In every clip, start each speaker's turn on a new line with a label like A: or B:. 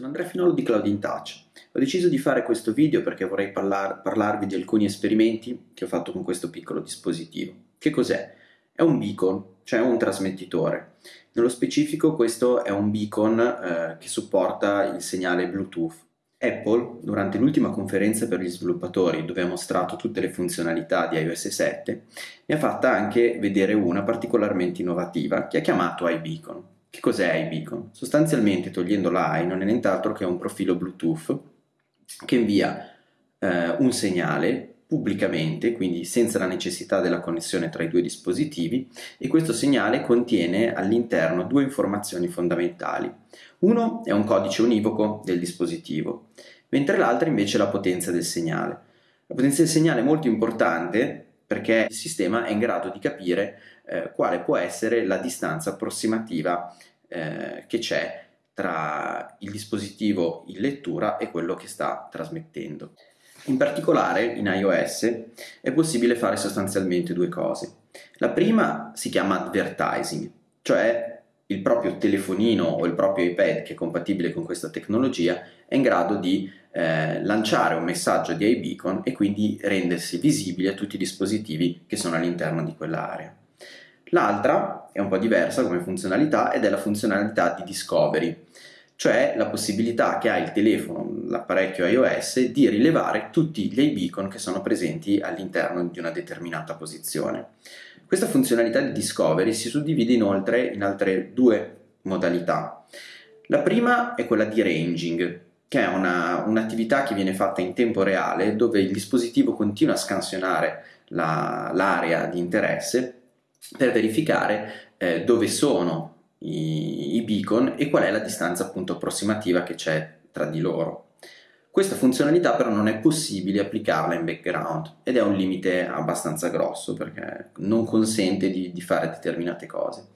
A: Sono Andrea Finolo di Cloud in Touch. Ho deciso di fare questo video perché vorrei parlar parlarvi di alcuni esperimenti che ho fatto con questo piccolo dispositivo. Che cos'è? È un beacon, cioè un trasmettitore. Nello specifico questo è un beacon eh, che supporta il segnale Bluetooth. Apple, durante l'ultima conferenza per gli sviluppatori, dove ha mostrato tutte le funzionalità di iOS 7, ne ha fatta anche vedere una particolarmente innovativa, che ha chiamato iBeacon. Che cos'è iBeacon? Sostanzialmente, togliendo la i, non è nient'altro che un profilo Bluetooth che invia eh, un segnale pubblicamente, quindi senza la necessità della connessione tra i due dispositivi, e questo segnale contiene all'interno due informazioni fondamentali. Uno è un codice univoco del dispositivo, mentre l'altro invece è la potenza del segnale. La potenza del segnale è molto importante perché il sistema è in grado di capire eh, quale può essere la distanza approssimativa eh, che c'è tra il dispositivo in lettura e quello che sta trasmettendo. In particolare in iOS è possibile fare sostanzialmente due cose. La prima si chiama advertising, cioè il proprio telefonino o il proprio iPad che è compatibile con questa tecnologia è in grado di eh, lanciare un messaggio di iBeacon e quindi rendersi visibile a tutti i dispositivi che sono all'interno di quell'area. L'altra è un po' diversa come funzionalità ed è la funzionalità di discovery, cioè la possibilità che ha il telefono, l'apparecchio iOS, di rilevare tutti gli iBeacon che sono presenti all'interno di una determinata posizione. Questa funzionalità di discovery si suddivide inoltre in altre due modalità. La prima è quella di ranging, che è una, un'attività che viene fatta in tempo reale dove il dispositivo continua a scansionare la, l'area di interesse per verificare eh, dove sono i, i beacon e qual è la distanza appunto approssimativa che c'è tra di loro. Questa funzionalità però non è possibile applicarla in background ed è un limite abbastanza grosso perché non consente di, di fare determinate cose.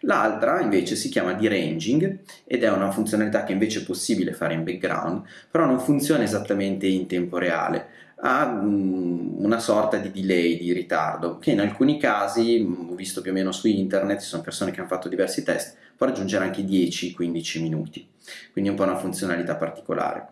A: L'altra invece si chiama deranging ed è una funzionalità che invece è possibile fare in background, però non funziona esattamente in tempo reale, ha una sorta di delay, di ritardo, che in alcuni casi, ho visto più o meno su internet, ci sono persone che hanno fatto diversi test, può raggiungere anche 10-15 minuti, quindi è un po' una funzionalità particolare.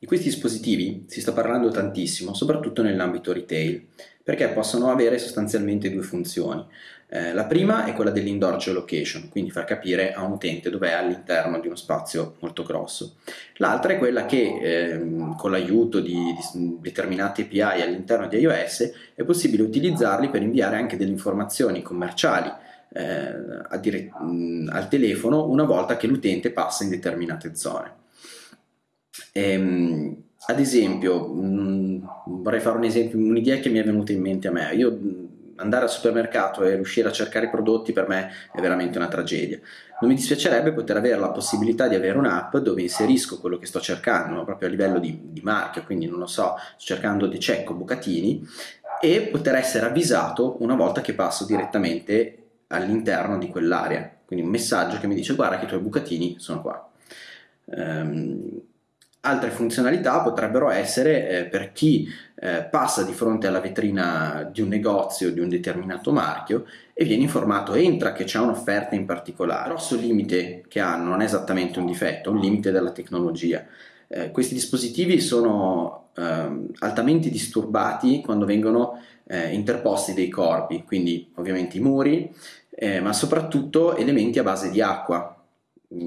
A: Di questi dispositivi si sta parlando tantissimo, soprattutto nell'ambito retail, perché possono avere sostanzialmente due funzioni. Eh, la prima è quella dell'indoor geolocation, quindi far capire a un utente dove è all'interno di uno spazio molto grosso. L'altra è quella che eh, con l'aiuto di, di determinate API all'interno di iOS è possibile utilizzarli per inviare anche delle informazioni commerciali eh, al telefono una volta che l'utente passa in determinate zone. Ehm, ad esempio, mh, vorrei fare un esempio, un'idea che mi è venuta in mente a me. Io andare al supermercato e riuscire a cercare prodotti per me è veramente una tragedia. Non mi dispiacerebbe poter avere la possibilità di avere un'app dove inserisco quello che sto cercando, proprio a livello di, di marchio, quindi non lo so, sto cercando De Cecco Bucatini, e poter essere avvisato una volta che passo direttamente all'interno di quell'area. Quindi un messaggio che mi dice guarda che i tuoi bucatini sono qua. Um, Altre funzionalità potrebbero essere eh, per chi eh, passa di fronte alla vetrina di un negozio di un determinato marchio e viene informato entra che c'è un'offerta in particolare. Il grosso limite che hanno non è esattamente un difetto, è un limite della tecnologia. Eh, questi dispositivi sono ehm, altamente disturbati quando vengono eh, interposti dei corpi, quindi ovviamente i muri, eh, ma soprattutto elementi a base di acqua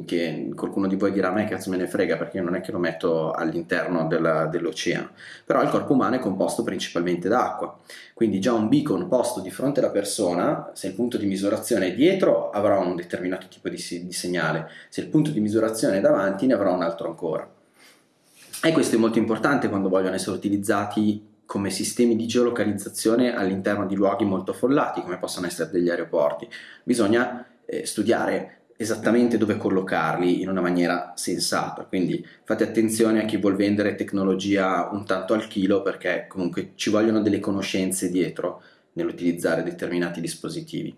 A: che qualcuno di voi dirà a me cazzo me ne frega perché non è che lo metto all'interno della, dell'oceano. Però il corpo umano è composto principalmente da acqua quindi già un beacon posto di fronte alla persona se il punto di misurazione è dietro avrà un determinato tipo di, di segnale. Se il punto di misurazione è davanti ne avrà un altro ancora. E questo è molto importante quando vogliono essere utilizzati come sistemi di geolocalizzazione all'interno di luoghi molto affollati come possono essere degli aeroporti. Bisogna eh, studiare esattamente dove collocarli in una maniera sensata, quindi fate attenzione a chi vuol vendere tecnologia un tanto al chilo perché comunque ci vogliono delle conoscenze dietro nell'utilizzare determinati dispositivi.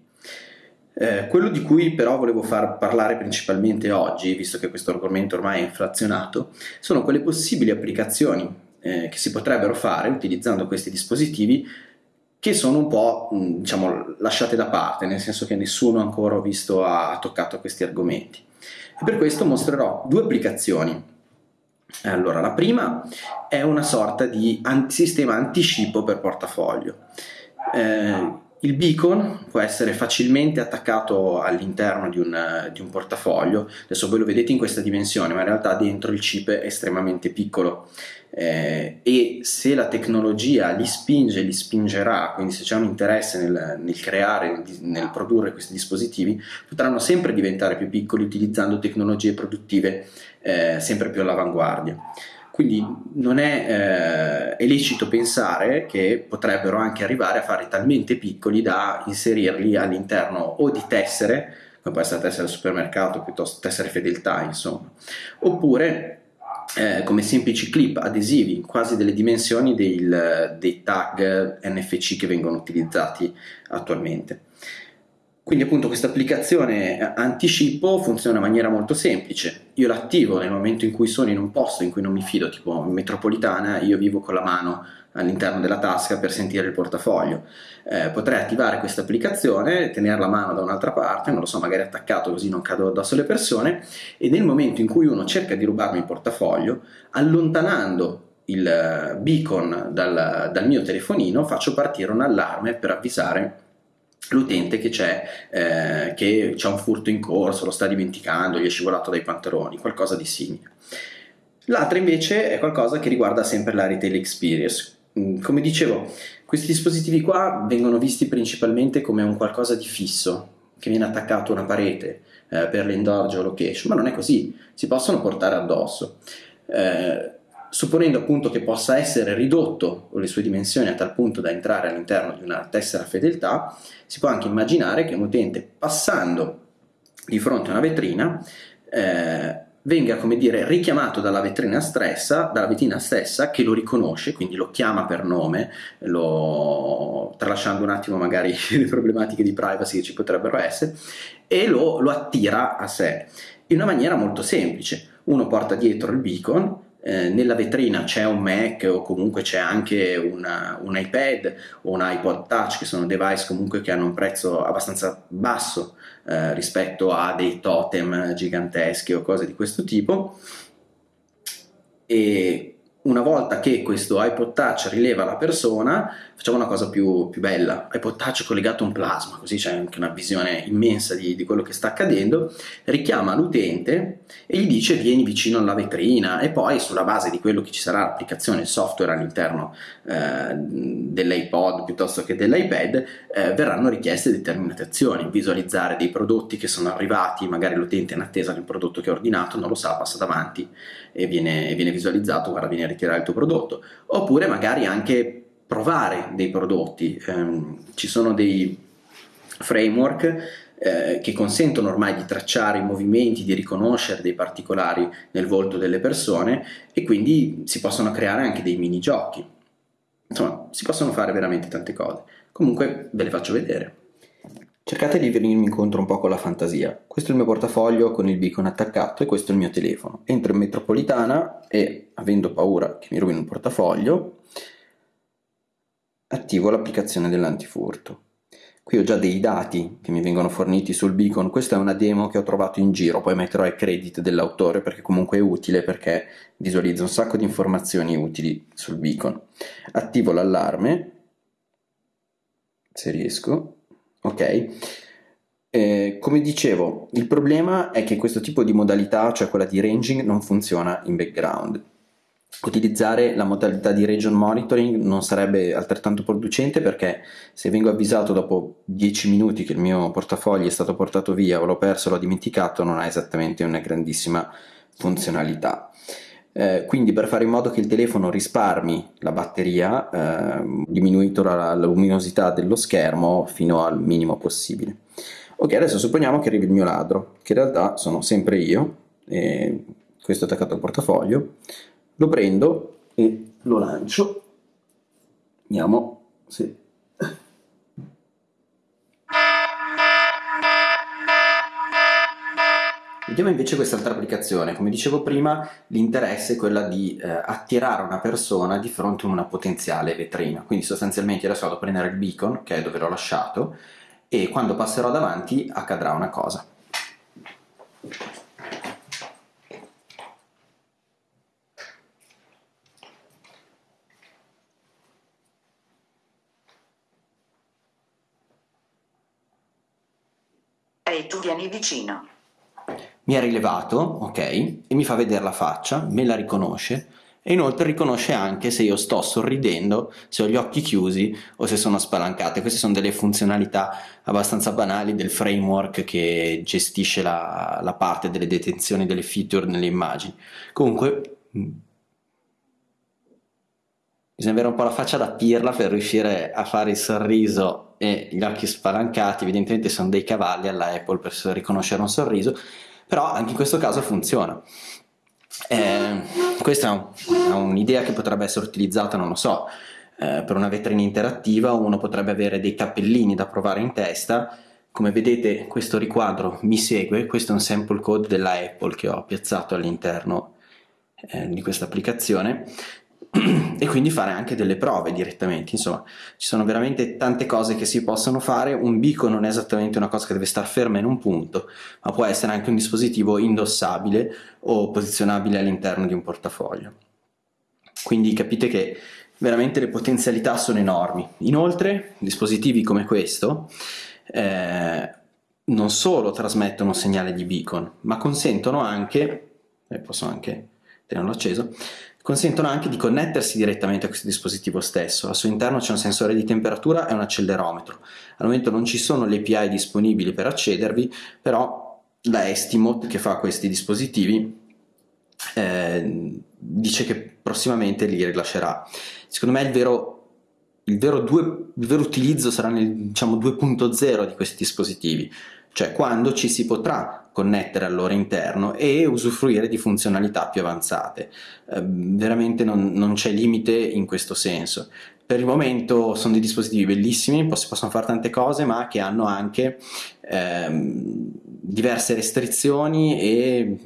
A: Eh, quello di cui però volevo far parlare principalmente oggi, visto che questo argomento ormai è inflazionato, sono quelle possibili applicazioni eh, che si potrebbero fare utilizzando questi dispositivi che sono un po' diciamo, lasciate da parte, nel senso che nessuno ancora ho visto ha toccato questi argomenti. E per questo mostrerò due applicazioni Allora, la prima è una sorta di sistema anticipo per portafoglio. Eh, il beacon può essere facilmente attaccato all'interno di, di un, portafoglio, adesso voi lo vedete in questa dimensione, ma in realtà dentro il chip è estremamente piccolo eh, e se la tecnologia li spinge, li spingerà, quindi se c'è un interesse nel, nel creare, nel produrre questi dispositivi, potranno sempre diventare più piccoli utilizzando tecnologie produttive eh, sempre più all'avanguardia. Quindi non è, eh, è licito pensare che potrebbero anche arrivare a fare talmente piccoli da inserirli all'interno o di tessere, come può essere tessere del supermercato, piuttosto tessere fedeltà, insomma, oppure eh, come semplici clip adesivi, quasi delle dimensioni del, dei tag NFC che vengono utilizzati attualmente. Quindi appunto questa applicazione anticipo funziona in maniera molto semplice. Io l'attivo nel momento in cui sono in un posto in cui non mi fido, tipo in metropolitana, io vivo con la mano all'interno della tasca per sentire il portafoglio. Eh, potrei attivare questa applicazione, tenere la mano da un'altra parte, non lo so, magari attaccato così non cado addosso alle persone, e nel momento in cui uno cerca di rubarmi il portafoglio, allontanando il beacon dal, dal mio telefonino, faccio partire un allarme per avvisare l'utente che c'è, eh, che c'è un furto in corso, lo sta dimenticando, gli è scivolato dai pantaloni, qualcosa di simile. L'altra invece è qualcosa che riguarda sempre la retail experience. Mm, come dicevo, questi dispositivi qua vengono visti principalmente come un qualcosa di fisso, che viene attaccato a una parete eh, per l'endor geolocation, ma non è così, si possono portare addosso. Eh, supponendo appunto che possa essere ridotto le sue dimensioni a tal punto da entrare all'interno di una tessera fedeltà, si può anche immaginare che un utente passando di fronte a una vetrina eh, venga come dire richiamato dalla vetrina, stessa, dalla vetrina stessa che lo riconosce, quindi lo chiama per nome, lo, tralasciando un attimo magari le problematiche di privacy che ci potrebbero essere, e lo, lo attira a sé in una maniera molto semplice. Uno porta dietro il beacon, eh, nella vetrina c'è un Mac o comunque c'è anche una, un iPad o un iPod Touch che sono device comunque che hanno un prezzo abbastanza basso eh, rispetto a dei totem giganteschi o cose di questo tipo. E una volta che questo iPod Touch rileva la persona, facciamo una cosa più, più bella. iPod Touch collegato a un plasma, così c'è anche una visione immensa di, di, quello che sta accadendo. Richiama l'utente e gli dice vieni vicino alla vetrina e poi sulla base di quello che ci sarà l'applicazione, il software all'interno eh, dell'iPod piuttosto che dell'iPad, eh, verranno richieste determinate azioni, visualizzare dei prodotti che sono arrivati, magari l'utente è in attesa del prodotto che ha ordinato, non lo sa, passa davanti e viene, viene visualizzato, guarda viene ritirare il tuo prodotto, oppure magari anche provare dei prodotti. Um, ci sono dei framework eh, che consentono ormai di tracciare i movimenti, di riconoscere dei particolari nel volto delle persone e quindi si possono creare anche dei minigiochi. Insomma, si possono fare veramente tante cose. Comunque ve le faccio vedere. Cercate di venirmi incontro un po' con la fantasia. Questo è il mio portafoglio con il beacon attaccato e questo è il mio telefono. Entro in metropolitana e, avendo paura che mi rubino il portafoglio, attivo l'applicazione dell'antifurto. Qui ho già dei dati che mi vengono forniti sul beacon, questa è una demo che ho trovato in giro, poi metterò il credit dell'autore perché comunque è utile perché visualizza un sacco di informazioni utili sul beacon. Attivo l'allarme, se riesco, ok? Eh, come dicevo, il problema è che questo tipo di modalità, cioè quella di ranging, non funziona in background. Utilizzare la modalità di region monitoring non sarebbe altrettanto producente perché se vengo avvisato dopo 10 minuti che il mio portafoglio è stato portato via o l'ho perso o l'ho dimenticato non ha esattamente una grandissima funzionalità. Eh, quindi per fare in modo che il telefono risparmi la batteria, eh, diminuito la, la, luminosità dello schermo fino al minimo possibile. Ok, adesso supponiamo che arrivi il mio ladro, che in realtà sono sempre io, e questo è attaccato al portafoglio, lo prendo e lo lancio, vediamo se Vediamo invece quest'altra applicazione, come dicevo prima l'interesse è quella di eh, attirare una persona di fronte a una potenziale vetrina, quindi sostanzialmente adesso vado a prendere il beacon che è dove l'ho lasciato e quando passerò davanti accadrà una cosa.
B: E tu vieni vicino.
A: Mi ha rilevato, ok, e mi fa vedere la faccia, me la riconosce e inoltre riconosce anche se io sto sorridendo, se ho gli occhi chiusi o se sono spalancate. Queste sono delle funzionalità abbastanza banali del framework che gestisce la, la parte delle detenzioni delle feature nelle immagini. Comunque bisogna avere un po' la faccia da pirla per riuscire a fare il sorriso e gli occhi spalancati, evidentemente sono dei cavalli alla Apple per riconoscere un sorriso, però anche in questo caso funziona. Eh, questa è un'idea che potrebbe essere utilizzata, non lo so, eh, per una vetrina interattiva, uno potrebbe avere dei cappellini da provare in testa, come vedete questo riquadro mi segue, questo è un sample code della Apple che ho piazzato all'interno eh, di questa applicazione e quindi fare anche delle prove direttamente insomma. Ci sono veramente tante cose che si possono fare un bico non è esattamente una cosa che deve stare ferma in un punto ma può essere anche un dispositivo indossabile o posizionabile all'interno di un portafoglio. Quindi capite che veramente le potenzialità sono enormi. Inoltre dispositivi come questo eh, non solo trasmettono un segnale di beacon ma consentono anche e posso anche tenerlo acceso consentono anche di connettersi direttamente a questo dispositivo stesso. Al suo interno c'è un sensore di temperatura e un accelerometro. Al momento non ci sono le API disponibili per accedervi, però la Estimote che fa questi dispositivi eh, dice che prossimamente li rilascerà. Secondo me il vero il vero, due, il vero, utilizzo sarà nel diciamo, 2.0 di questi dispositivi, cioè quando ci si potrà connettere al loro interno e usufruire di funzionalità più avanzate. Eh, veramente non, non c'è limite in questo senso. Per il momento sono dei dispositivi bellissimi, si possono fare tante cose, ma che hanno anche ehm, diverse restrizioni e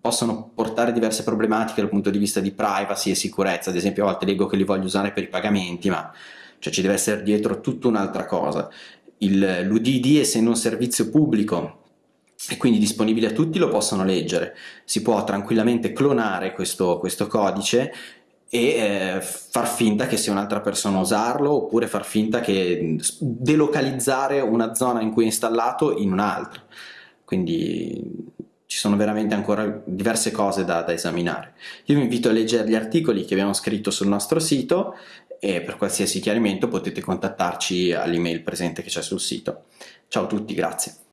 A: possono portare diverse problematiche dal punto di vista di privacy e sicurezza. Ad esempio, a volte leggo che li voglio usare per i pagamenti, ma cioè, ci deve essere dietro tutta un'altra cosa. L'UDD, essendo un servizio pubblico, e quindi disponibile a tutti lo possono leggere. Si può tranquillamente clonare questo, questo codice e eh, far finta che sia un'altra persona a usarlo oppure far finta che delocalizzare una zona in cui è installato in un'altra. Quindi ci sono veramente ancora diverse cose da, da esaminare. Io vi invito a leggere gli articoli che abbiamo scritto sul nostro sito e per qualsiasi chiarimento potete contattarci all'email presente che c'è sul sito. Ciao a tutti, grazie.